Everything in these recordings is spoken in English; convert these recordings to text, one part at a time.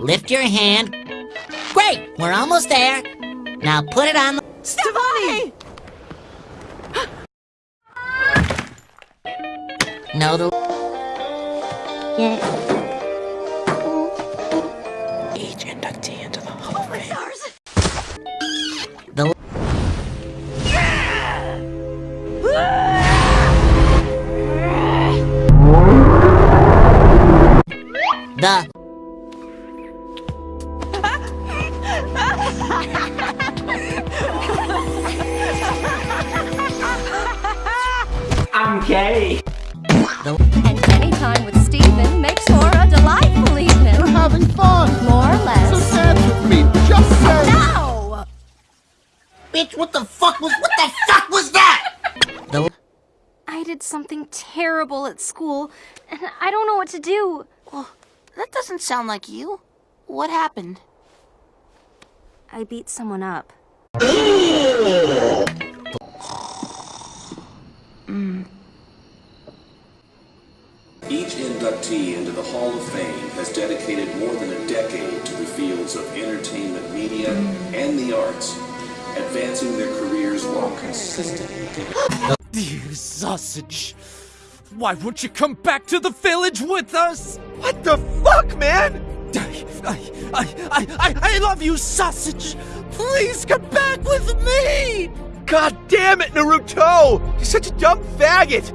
Lift your hand. Great, we're almost there. Now put it on the... Stefani! No, the... Each inductee into the Hall of oh Fame. The... Yeah! The... I'm gay. And any time with Stephen makes for a delightful evening. We're having fun. More or less. So less. dance with me. Just say. No! Bitch, what the fuck was... What the fuck was that? I did something terrible at school, and I don't know what to do. That doesn't sound like you. What happened? I beat someone up. Mm. Each inductee into the Hall of Fame has dedicated more than a decade to the fields of entertainment media mm. and the arts, advancing their careers while consistently You sausage! Why won't you come back to the village with us? What the fuck, man? I, I, I, I, I love you, sausage! Please come back with me! God damn it, Naruto! You're such a dumb faggot!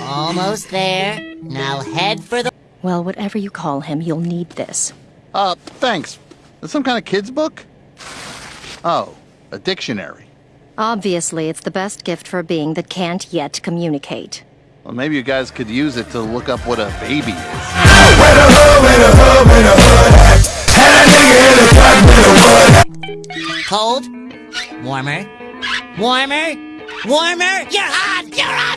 Almost there. Now head for the... Well, whatever you call him, you'll need this. Uh, thanks. Is some kind of kid's book? Oh, a dictionary. Obviously, it's the best gift for a being that can't yet communicate. Well, maybe you guys could use it to look up what a baby is. Cold. Warmer. Warmer. Warmer. You're hot. You're on